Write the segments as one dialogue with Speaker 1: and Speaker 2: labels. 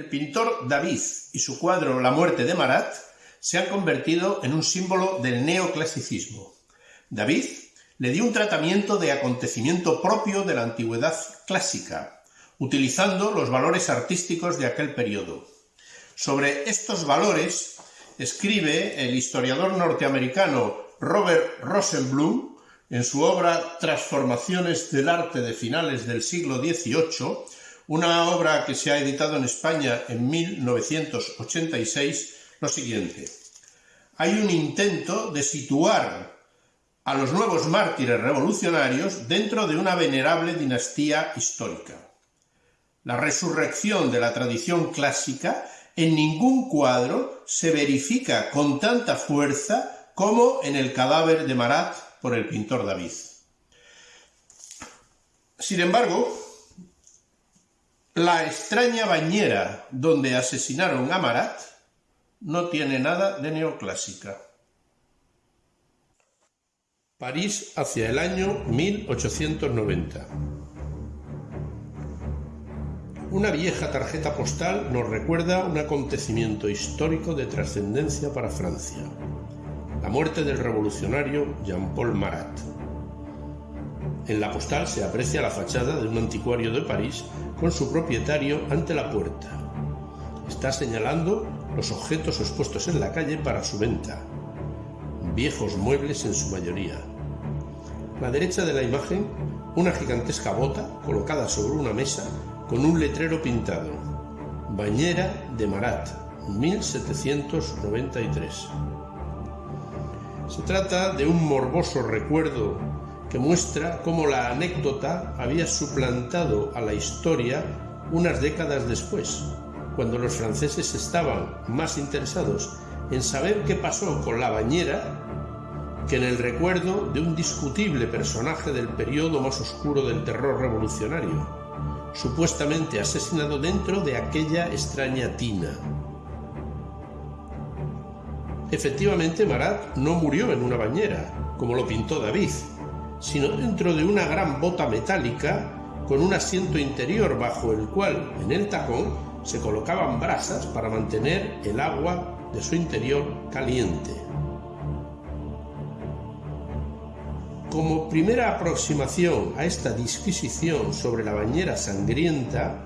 Speaker 1: El pintor David y su cuadro La muerte de Marat se han convertido en un símbolo del neoclasicismo. David le dio un tratamiento de acontecimiento propio de la antigüedad clásica, utilizando los valores artísticos de aquel periodo. Sobre estos valores escribe el historiador norteamericano Robert Rosenblum en su obra Transformaciones del arte de finales del siglo XVIII, una obra que se ha editado en España en 1986, lo siguiente. Hay un intento de situar a los nuevos mártires revolucionarios dentro de una venerable dinastía histórica. La resurrección de la tradición clásica en ningún cuadro se verifica con tanta fuerza como en el cadáver de Marat por el pintor David. Sin embargo, la extraña bañera donde asesinaron a Marat no tiene nada de neoclásica. París hacia el año 1890. Una vieja tarjeta postal nos recuerda un acontecimiento histórico de trascendencia para Francia, la muerte del revolucionario Jean-Paul Marat. En la postal se aprecia la fachada de un anticuario de París con su propietario ante la puerta. Está señalando los objetos expuestos en la calle para su venta, viejos muebles en su mayoría. A la derecha de la imagen, una gigantesca bota colocada sobre una mesa con un letrero pintado. Bañera de Marat, 1793. Se trata de un morboso recuerdo que muestra cómo la anécdota había suplantado a la historia unas décadas después, cuando los franceses estaban más interesados en saber qué pasó con la bañera que en el recuerdo de un discutible personaje del periodo más oscuro del terror revolucionario, supuestamente asesinado dentro de aquella extraña tina. Efectivamente, Marat no murió en una bañera, como lo pintó David, sino dentro de una gran bota metálica con un asiento interior bajo el cual, en el tacón, se colocaban brasas para mantener el agua de su interior caliente. Como primera aproximación a esta disquisición sobre la bañera sangrienta,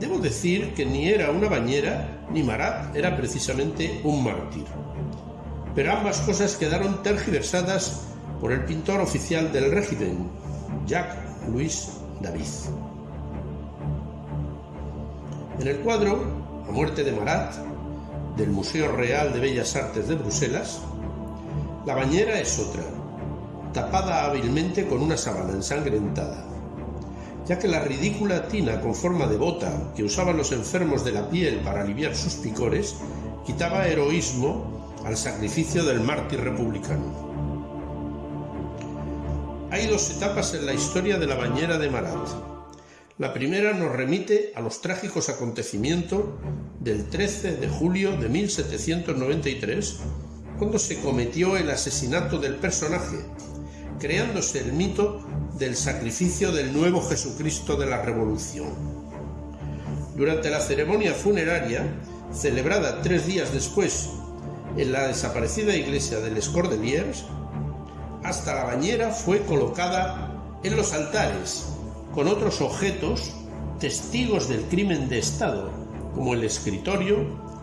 Speaker 1: debo decir que ni era una bañera ni Marat era precisamente un mártir pero ambas cosas quedaron tergiversadas por el pintor oficial del régimen, Jacques-Louis David. En el cuadro La muerte de Marat, del Museo Real de Bellas Artes de Bruselas, la bañera es otra, tapada hábilmente con una sábana ensangrentada, ya que la ridícula tina con forma de bota que usaban los enfermos de la piel para aliviar sus picores quitaba heroísmo al sacrificio del mártir republicano. Hay dos etapas en la historia de la bañera de Marat. La primera nos remite a los trágicos acontecimientos del 13 de julio de 1793, cuando se cometió el asesinato del personaje, creándose el mito del sacrificio del nuevo Jesucristo de la Revolución. Durante la ceremonia funeraria, celebrada tres días después en la desaparecida iglesia de Les hasta la bañera fue colocada en los altares con otros objetos testigos del crimen de Estado, como el escritorio,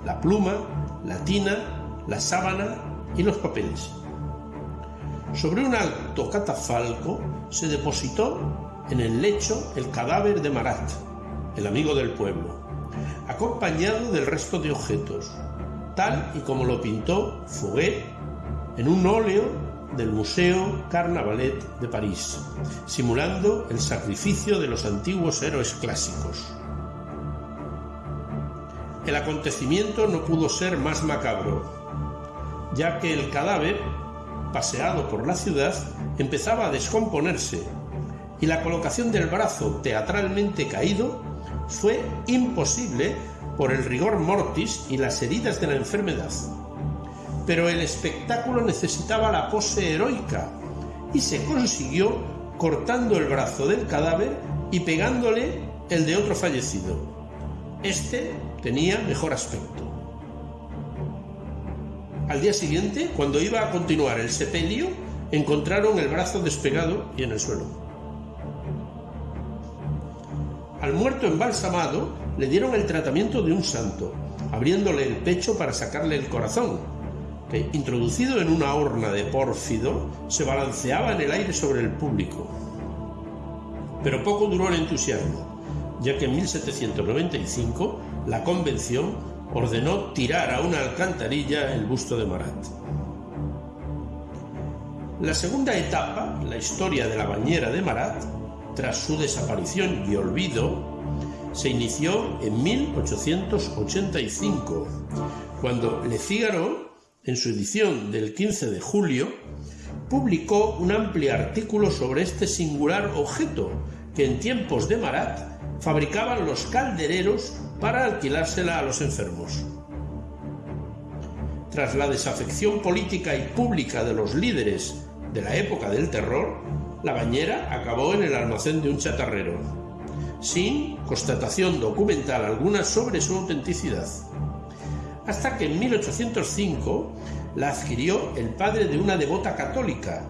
Speaker 1: la pluma, la tina, la sábana y los papeles. Sobre un alto catafalco se depositó en el lecho el cadáver de Marat, el amigo del pueblo, acompañado del resto de objetos, tal y como lo pintó Fouquet en un óleo del Museo Carnavalet de París, simulando el sacrificio de los antiguos héroes clásicos. El acontecimiento no pudo ser más macabro, ya que el cadáver, paseado por la ciudad, empezaba a descomponerse y la colocación del brazo teatralmente caído fue imposible por el rigor mortis y las heridas de la enfermedad. Pero el espectáculo necesitaba la pose heroica y se consiguió cortando el brazo del cadáver y pegándole el de otro fallecido. Este tenía mejor aspecto. Al día siguiente, cuando iba a continuar el sepelio, encontraron el brazo despegado y en el suelo. Al muerto embalsamado le dieron el tratamiento de un santo, abriéndole el pecho para sacarle el corazón, introducido en una horna de pórfido, se balanceaba en el aire sobre el público. Pero poco duró el entusiasmo, ya que en 1795 la convención ordenó tirar a una alcantarilla el busto de Marat. La segunda etapa, la historia de la bañera de Marat, tras su desaparición y olvido, se inició en 1885, cuando Le Figaro, en su edición del 15 de julio, publicó un amplio artículo sobre este singular objeto que en tiempos de Marat fabricaban los caldereros para alquilársela a los enfermos. Tras la desafección política y pública de los líderes de la época del terror, la bañera acabó en el almacén de un chatarrero, sin constatación documental alguna sobre su autenticidad. Hasta que en 1805 la adquirió el padre de una devota católica,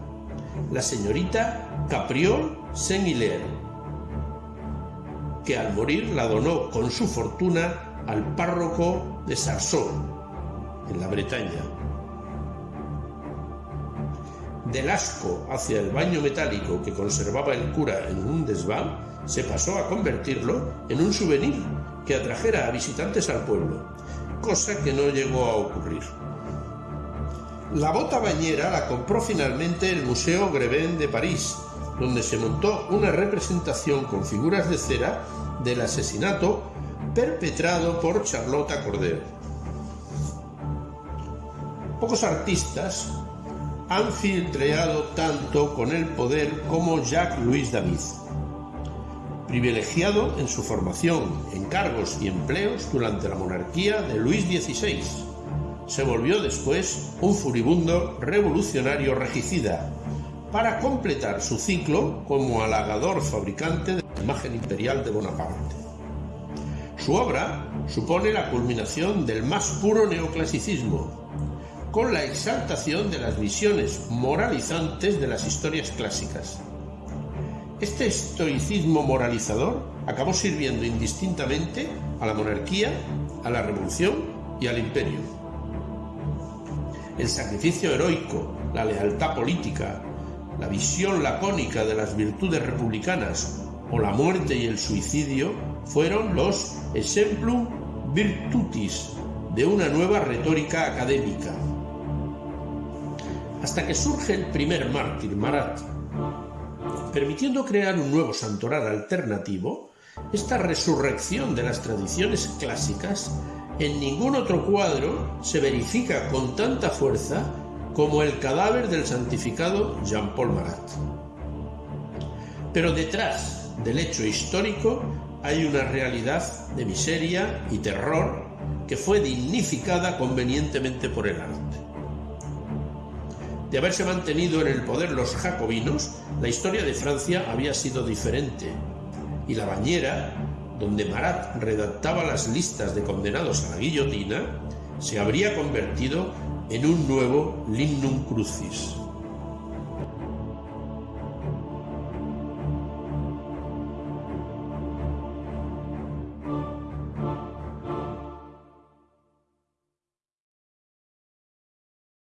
Speaker 1: la señorita Capriol Saint-Hilaire, que al morir la donó con su fortuna al párroco de Sarson, en la Bretaña. Del asco hacia el baño metálico que conservaba el cura en un desván, se pasó a convertirlo en un souvenir que atrajera a visitantes al pueblo, cosa que no llegó a ocurrir. La bota bañera la compró finalmente el Museo Greven de París, donde se montó una representación con figuras de cera del asesinato perpetrado por Charlotte Cordero. Pocos artistas han filtreado tanto con el poder como Jacques-Louis David. Privilegiado en su formación en cargos y empleos durante la monarquía de Luis XVI, se volvió después un furibundo revolucionario regicida para completar su ciclo como halagador fabricante de la imagen imperial de Bonaparte. Su obra supone la culminación del más puro neoclasicismo, con la exaltación de las visiones moralizantes de las historias clásicas. Este estoicismo moralizador acabó sirviendo indistintamente a la monarquía, a la revolución y al imperio. El sacrificio heroico, la lealtad política, la visión lacónica de las virtudes republicanas o la muerte y el suicidio fueron los exemplum virtutis de una nueva retórica académica hasta que surge el primer mártir, Marat. Permitiendo crear un nuevo santoral alternativo, esta resurrección de las tradiciones clásicas en ningún otro cuadro se verifica con tanta fuerza como el cadáver del santificado Jean-Paul Marat. Pero detrás del hecho histórico hay una realidad de miseria y terror que fue dignificada convenientemente por el arte. De haberse mantenido en el poder los jacobinos, la historia de Francia había sido diferente, y la bañera, donde Marat redactaba las listas de condenados a la guillotina, se habría convertido en un nuevo limnum crucis.